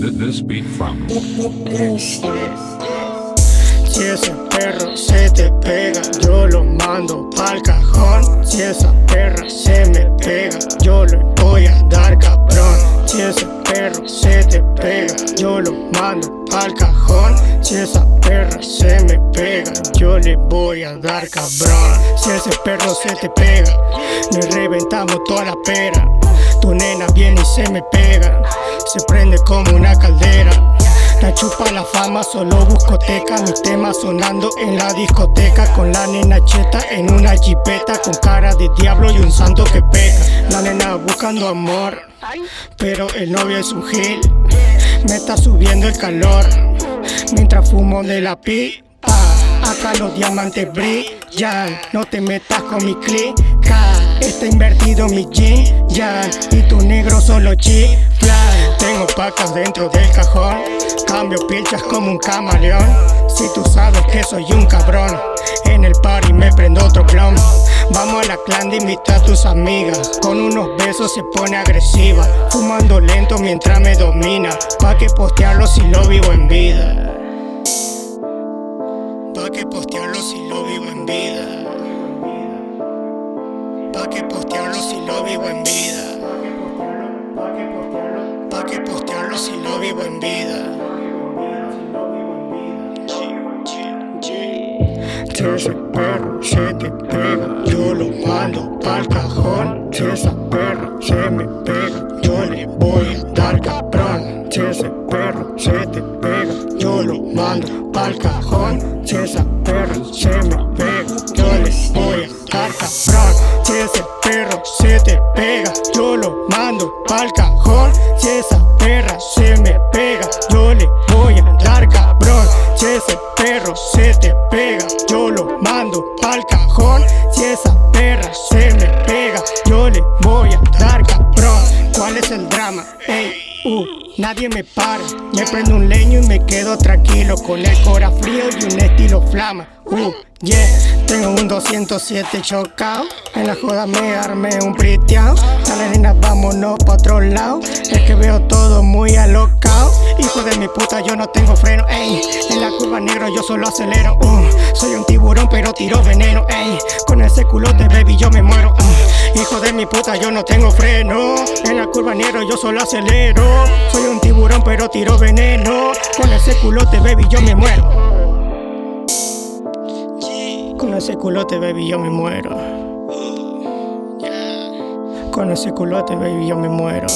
this beat from. Si ese perro se te pega, yo lo mando pa'l cajón. Si esa perra se me pega, yo le voy a dar cabrón. Si ese perro se te pega, yo lo mando pa'l cajón. Si esa perra se me pega, yo le voy a dar cabrón. Si ese perro se te pega, le reventamos toda la pera. Tu nena viene y se me pega, se prende como una caldera. La chupa la fama, solo buscoteca Mi tema sonando en la discoteca. Con la nena cheta en una jipeta Con cara de diablo y un santo que peca. La nena buscando amor Pero el novio es un gil. Me está subiendo el calor Mientras fumo de la pipa. Acá los diamantes brillan No te metas con mi clica Está invertido mi jean, ya. Y tu negro solo chifla. Tengo pacas dentro del cajón. Cambio pilchas como un camaleón. Si tú sabes que soy un cabrón En el party me prendo otro clon. Vamos a la clan de invitar a tus amigas. Con unos besos se pone agresiva Fumando lento mientras me domina. Pa' que postearlo si lo vivo en vida. Pa' que postearlo si lo vivo en vida Pa' que postearlo si lo vivo en vida. Pa' que postearlo si lo vivo en vida. Si ese perro se te pega, yo lo mando pa'l cajón. Si esa perra se me pega, yo le voy a dar cabrón. Si ese perro se te pega, yo lo mando pa'l cajón. Si esa perra se me pega, Si ese perro se te pega, yo lo mando pa'l cajón. Si esa perra se me pega, yo le voy a dar cabrón. Si ese perro se te pega, yo lo mando pa'l cajón. Si esa perra se me pega, yo le voy a dar cabrón. ¿Cuál es el drama? Ey, uh, nadie me para. Me prendo un leño y me quedo tranquilo. Con el cora frío y un estilo flama. Uh, yeah, tengo un 207 chocado En la joda me armé un priteado Dale nena, vámonos pa' otro lado. Es que veo todo muy alocado Hijo de mi puta, yo no tengo freno, ey. En la curva negro yo solo acelero, uh, Soy un tiburón pero tiro veneno, ey. Con ese culote, baby, yo me muero, uh, Hijo de mi puta, yo no tengo freno En la curva negro yo solo acelero Soy un tiburón pero tiro veneno Con ese culote, baby, yo me muero con ese culote, baby, yo me muero. Con ese culote, baby, yo me muero.